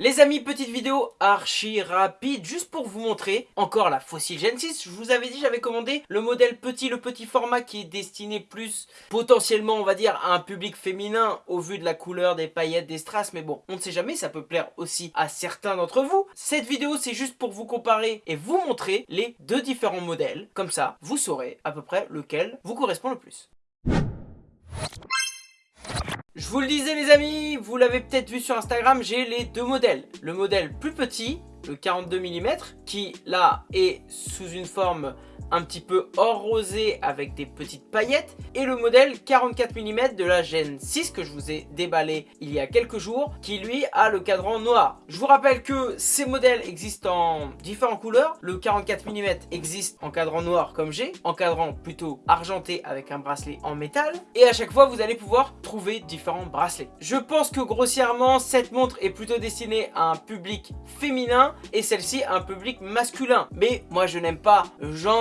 Les amis, petite vidéo archi rapide, juste pour vous montrer encore la Fossil Gen 6. Je vous avais dit, j'avais commandé le modèle petit, le petit format qui est destiné plus potentiellement, on va dire, à un public féminin au vu de la couleur des paillettes, des strass. Mais bon, on ne sait jamais, ça peut plaire aussi à certains d'entre vous. Cette vidéo, c'est juste pour vous comparer et vous montrer les deux différents modèles. Comme ça, vous saurez à peu près lequel vous correspond le plus. Je vous le disais les amis, vous l'avez peut-être vu sur Instagram, j'ai les deux modèles. Le modèle plus petit, le 42 mm, qui là est sous une forme un petit peu or rosé avec des petites paillettes et le modèle 44 mm de la Gen 6 que je vous ai déballé il y a quelques jours qui lui a le cadran noir. Je vous rappelle que ces modèles existent en différentes couleurs. Le 44 mm existe en cadran noir comme j'ai, en cadran plutôt argenté avec un bracelet en métal et à chaque fois vous allez pouvoir trouver différents bracelets. Je pense que grossièrement cette montre est plutôt destinée à un public féminin et celle-ci à un public masculin. Mais moi je n'aime pas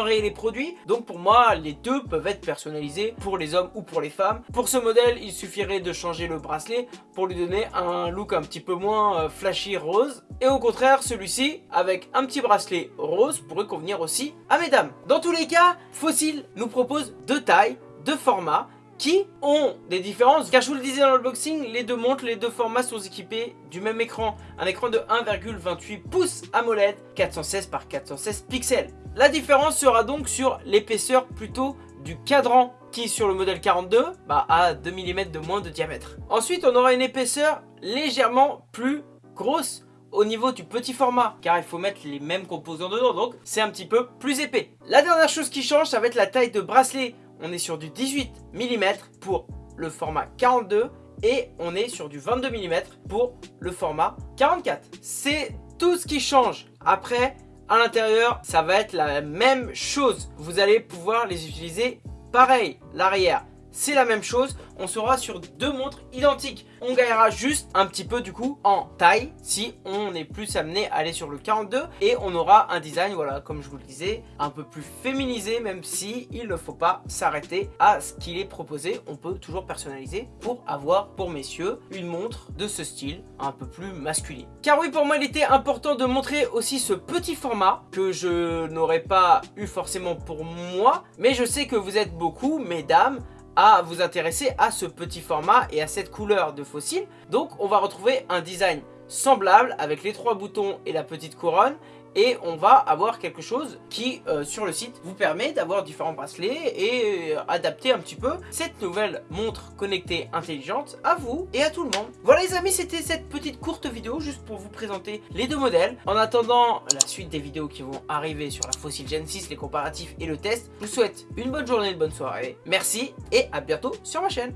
les produits. Donc pour moi, les deux peuvent être personnalisés pour les hommes ou pour les femmes. Pour ce modèle, il suffirait de changer le bracelet pour lui donner un look un petit peu moins euh, flashy rose. Et au contraire, celui-ci, avec un petit bracelet rose, pourrait convenir aussi à mesdames. Dans tous les cas, Fossil nous propose deux tailles, deux formats qui ont des différences car je vous le disais dans l'unboxing, les deux montres, les deux formats sont équipés du même écran, un écran de 1,28 pouces AMOLED 416 par 416 pixels. La différence sera donc sur l'épaisseur plutôt du cadran qui sur le modèle 42 bah, a 2 mm de moins de diamètre. Ensuite on aura une épaisseur légèrement plus grosse au niveau du petit format car il faut mettre les mêmes composants dedans donc c'est un petit peu plus épais. La dernière chose qui change ça va être la taille de bracelet on est sur du 18 mm pour le format 42 et on est sur du 22 mm pour le format 44. C'est tout ce qui change. Après, à l'intérieur, ça va être la même chose. Vous allez pouvoir les utiliser pareil. L'arrière, c'est la même chose. On sera sur deux montres identiques. On gagnera juste un petit peu du coup en taille si on est plus amené à aller sur le 42 et on aura un design, voilà, comme je vous le disais, un peu plus féminisé même si il ne faut pas s'arrêter à ce qu'il est proposé. On peut toujours personnaliser pour avoir pour messieurs une montre de ce style un peu plus masculin. Car oui, pour moi, il était important de montrer aussi ce petit format que je n'aurais pas eu forcément pour moi, mais je sais que vous êtes beaucoup, mesdames, à vous intéresser à ce petit format et à cette couleur de fossile. Donc on va retrouver un design semblable avec les trois boutons et la petite couronne et on va avoir quelque chose qui euh, sur le site vous permet d'avoir différents bracelets et euh, adapter un petit peu cette nouvelle montre connectée intelligente à vous et à tout le monde. Voilà les amis c'était cette petite courte vidéo juste pour vous présenter les deux modèles. En attendant la suite des vidéos qui vont arriver sur la Fossil Gen 6, les comparatifs et le test, je vous souhaite une bonne journée, une bonne soirée. Merci et à bientôt sur ma chaîne.